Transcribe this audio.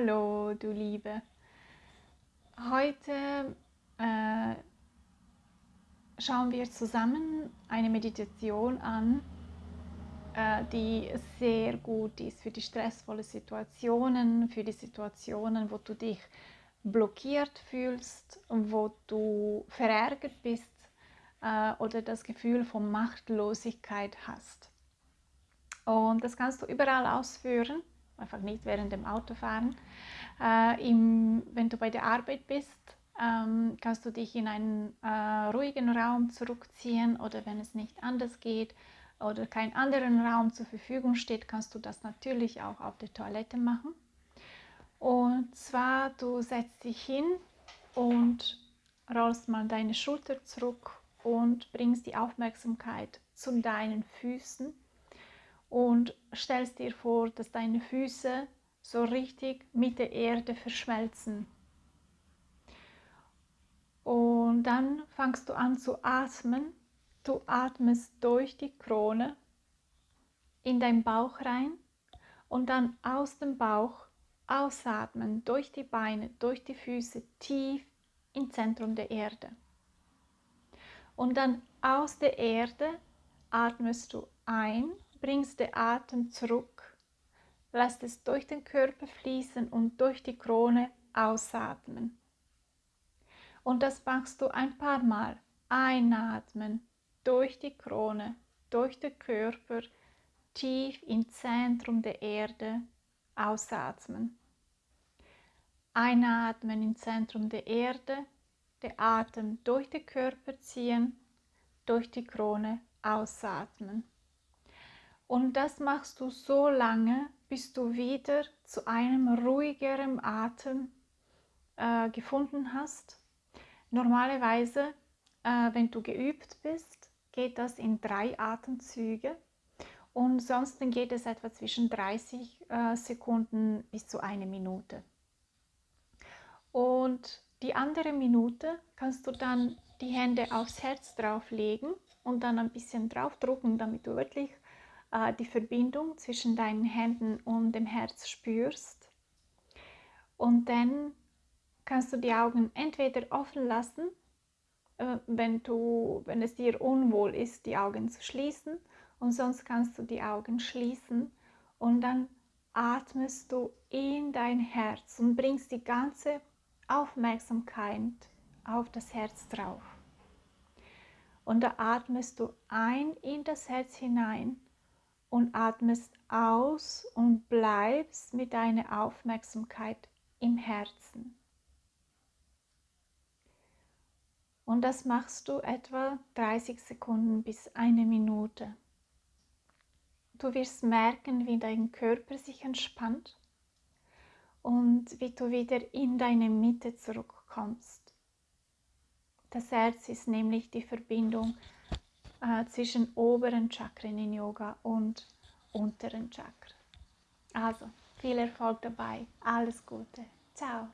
Hallo, du Liebe. Heute äh, schauen wir zusammen eine Meditation an, äh, die sehr gut ist für die stressvollen Situationen, für die Situationen, wo du dich blockiert fühlst, wo du verärgert bist äh, oder das Gefühl von Machtlosigkeit hast. Und das kannst du überall ausführen einfach nicht während dem Autofahren. Äh, im, wenn du bei der Arbeit bist, ähm, kannst du dich in einen äh, ruhigen Raum zurückziehen oder wenn es nicht anders geht oder kein anderen Raum zur Verfügung steht, kannst du das natürlich auch auf der Toilette machen. Und zwar, du setzt dich hin und rollst mal deine Schulter zurück und bringst die Aufmerksamkeit zu deinen Füßen und stellst dir vor, dass deine Füße so richtig mit der Erde verschmelzen. Und dann fangst du an zu atmen. Du atmest durch die Krone in deinen Bauch rein und dann aus dem Bauch ausatmen, durch die Beine, durch die Füße, tief im Zentrum der Erde. Und dann aus der Erde atmest du ein bringst den Atem zurück, lässt es durch den Körper fließen und durch die Krone ausatmen. Und das machst du ein paar Mal. Einatmen durch die Krone, durch den Körper, tief im Zentrum der Erde, ausatmen. Einatmen im Zentrum der Erde, der Atem durch den Körper ziehen, durch die Krone ausatmen. Und das machst du so lange, bis du wieder zu einem ruhigeren Atem äh, gefunden hast. Normalerweise, äh, wenn du geübt bist, geht das in drei Atemzüge. Und sonst geht es etwa zwischen 30 äh, Sekunden bis zu einer Minute. Und die andere Minute kannst du dann die Hände aufs Herz drauflegen und dann ein bisschen draufdrücken, damit du wirklich äh, die Verbindung zwischen deinen Händen und dem Herz spürst. Und dann kannst du die Augen entweder offen lassen, äh, wenn, du, wenn es dir unwohl ist, die Augen zu schließen, und sonst kannst du die Augen schließen und dann atmest du in dein Herz und bringst die ganze Aufmerksamkeit auf das Herz drauf. Und da atmest du ein in das Herz hinein und atmest aus und bleibst mit deiner Aufmerksamkeit im Herzen. Und das machst du etwa 30 Sekunden bis eine Minute. Du wirst merken, wie dein Körper sich entspannt und wie du wieder in deine Mitte zurückkommst. Das Herz ist nämlich die Verbindung äh, zwischen oberen Chakren in Yoga und unteren Chakren. Also, viel Erfolg dabei. Alles Gute. Ciao.